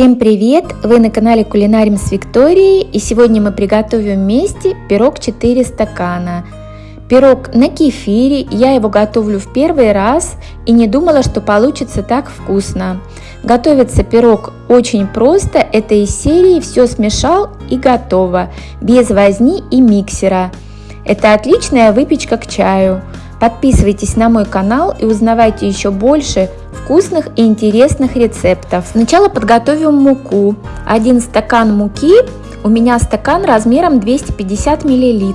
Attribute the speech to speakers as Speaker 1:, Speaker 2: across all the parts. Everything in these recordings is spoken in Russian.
Speaker 1: Всем привет! Вы на канале Кулинарим с Викторией и сегодня мы приготовим вместе пирог 4 стакана. Пирог на кефире, я его готовлю в первый раз и не думала, что получится так вкусно. Готовится пирог очень просто, это из серии «Все смешал и готово», без возни и миксера. Это отличная выпечка к чаю. Подписывайтесь на мой канал и узнавайте еще больше вкусных и интересных рецептов. Сначала подготовим муку. Один стакан муки, у меня стакан размером 250 мл.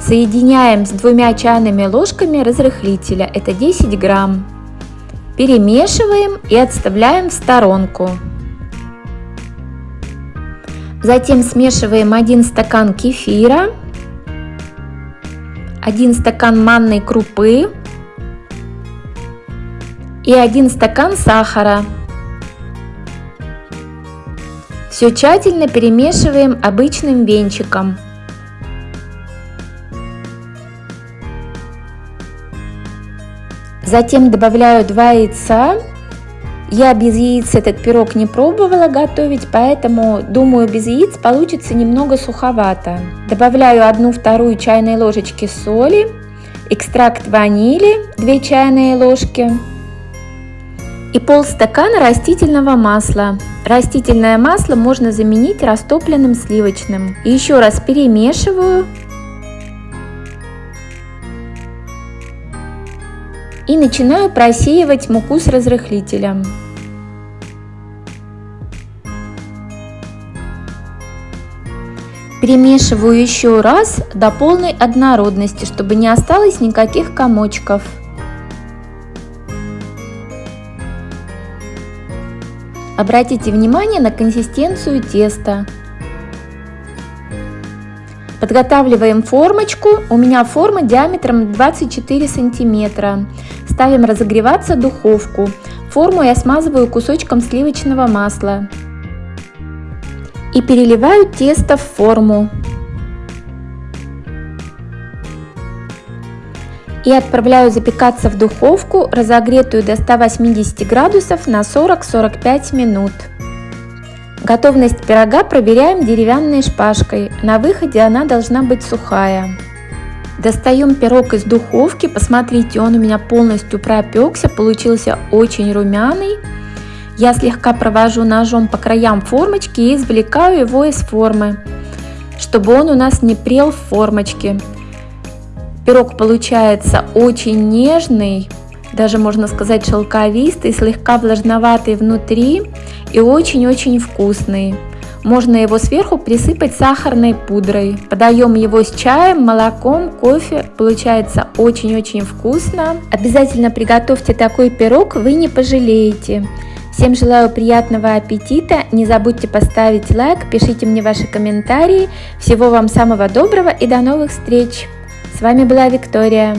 Speaker 1: Соединяем с двумя чайными ложками разрыхлителя, это 10 грамм. Перемешиваем и отставляем в сторонку. Затем смешиваем 1 стакан кефира 1 стакан манной крупы и 1 стакан сахара. Все тщательно перемешиваем обычным венчиком. Затем добавляю 2 яйца я без яиц этот пирог не пробовала готовить, поэтому думаю без яиц получится немного суховато. Добавляю 1-2 чайной ложечки соли, экстракт ванили 2 чайные ложки и полстакана растительного масла. Растительное масло можно заменить растопленным сливочным. Еще раз перемешиваю. И начинаю просеивать муку с разрыхлителем. Перемешиваю еще раз до полной однородности, чтобы не осталось никаких комочков. Обратите внимание на консистенцию теста. Подготавливаем формочку. У меня форма диаметром 24 сантиметра. Ставим разогреваться духовку. Форму я смазываю кусочком сливочного масла и переливаю тесто в форму. И отправляю запекаться в духовку, разогретую до 180 градусов на 40-45 минут. Готовность пирога проверяем деревянной шпажкой. На выходе она должна быть сухая. Достаем пирог из духовки. Посмотрите, он у меня полностью пропекся, получился очень румяный. Я слегка провожу ножом по краям формочки и извлекаю его из формы, чтобы он у нас не прел в формочке. Пирог получается очень нежный, даже можно сказать шелковистый, слегка влажноватый внутри и очень-очень вкусный. Можно его сверху присыпать сахарной пудрой. Подаем его с чаем, молоком, кофе. Получается очень-очень вкусно. Обязательно приготовьте такой пирог, вы не пожалеете. Всем желаю приятного аппетита, не забудьте поставить лайк, пишите мне ваши комментарии. Всего вам самого доброго и до новых встреч! С вами была Виктория.